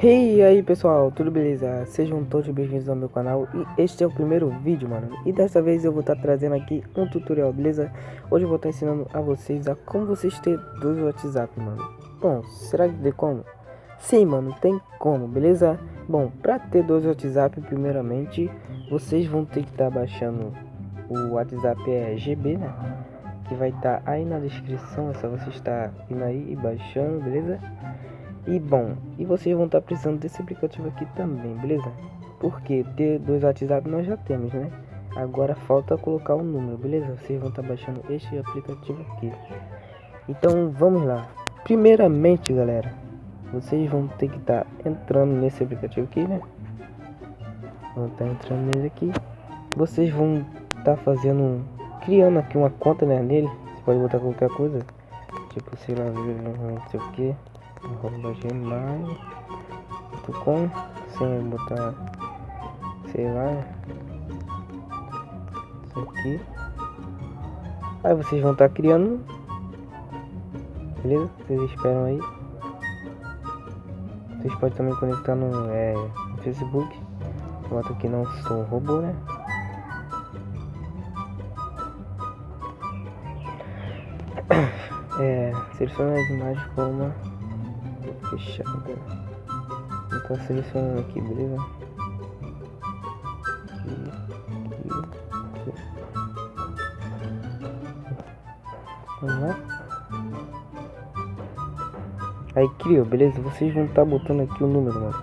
E aí pessoal, tudo beleza? Sejam todos bem-vindos ao meu canal e este é o primeiro vídeo, mano E dessa vez eu vou estar tá trazendo aqui um tutorial, beleza? Hoje eu vou estar tá ensinando a vocês a como vocês ter dois WhatsApp, mano Bom, será que tem como? Sim, mano, tem como, beleza? Bom, pra ter dois WhatsApp, primeiramente, vocês vão ter que estar tá baixando o WhatsApp é GB, né? Que vai estar tá aí na descrição, é só você estar indo aí e baixando, beleza? E bom, e vocês vão estar tá precisando desse aplicativo aqui também, beleza? Porque ter dois WhatsApp nós já temos, né? Agora falta colocar o um número, beleza? Vocês vão estar tá baixando este aplicativo aqui. Então vamos lá. Primeiramente, galera, vocês vão ter que estar tá entrando nesse aplicativo aqui, né? Vão estar entrando nele aqui. Vocês vão estar fazendo, criando aqui uma conta né, nele. Você pode botar qualquer coisa, tipo sei lá, não sei o que arroba gmail.com sem botar sei lá. Isso aqui. Aí vocês vão estar tá criando. Beleza? Vocês esperam aí. Vocês podem também conectar no, é, Facebook. Bota aqui não sou robô né? É, seleciona as imagens como fechada. Vou selecionando aqui, beleza? Aqui, aqui, aqui. Vamos. Aí criou, beleza? Vocês vão estar botando aqui o número, mano.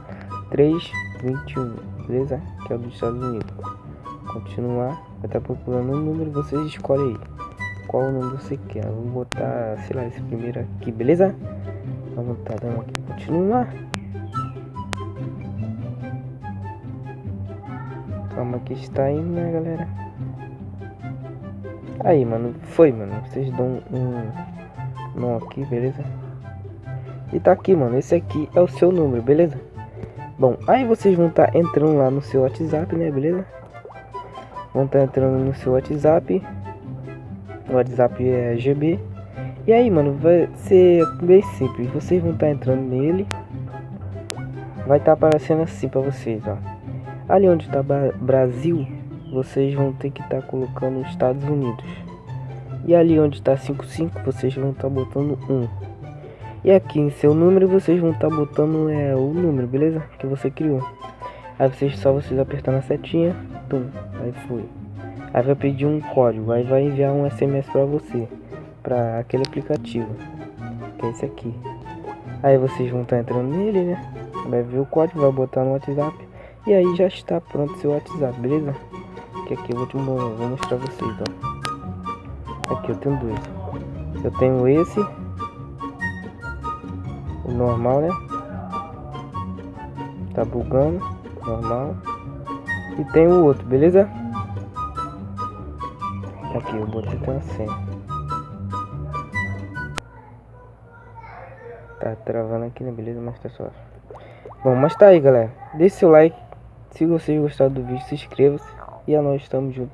321, beleza? Que é o dos Estados Unidos. Continuar. Vai estar procurando um número, vocês escolhem aí. Qual o número você quer? Vou botar, sei lá, esse primeiro aqui, beleza? Vamos tá dando aqui continuar. Calma que está indo, né, galera? Aí, mano, foi, mano. Vocês dão um não aqui, beleza? E tá aqui, mano. Esse aqui é o seu número, beleza? Bom, aí vocês vão estar tá entrando lá no seu WhatsApp, né, beleza? Vão estar tá entrando no seu WhatsApp. O WhatsApp é GB. E aí, mano, vai ser bem simples. Vocês vão estar tá entrando nele. Vai estar tá aparecendo assim para vocês, ó. Ali onde está Brasil, vocês vão ter que estar tá colocando Estados Unidos. E ali onde está 55, vocês vão estar tá botando 1. E aqui em seu número, vocês vão estar tá botando é, o número, beleza? Que você criou. Aí vocês só vocês apertar na setinha, tum, aí foi. Aí vai pedir um código, aí vai enviar um SMS para você para aquele aplicativo, que é esse aqui. Aí vocês vão estar tá entrando nele, né? Vai ver o código, vai botar no WhatsApp e aí já está pronto seu WhatsApp, beleza? Que aqui eu vou, te, vou mostrar vocês, ó. Aqui eu tenho dois. Eu tenho esse, o normal, né? Tá bugando, normal. E tem o outro, beleza? Aqui eu botei com a senha. Tá travando aqui, né? Beleza? Mas tá suave. Bom, mas tá aí, galera. Deixe seu like. Se vocês gostaram do vídeo, se inscreva-se. E a nós estamos juntos.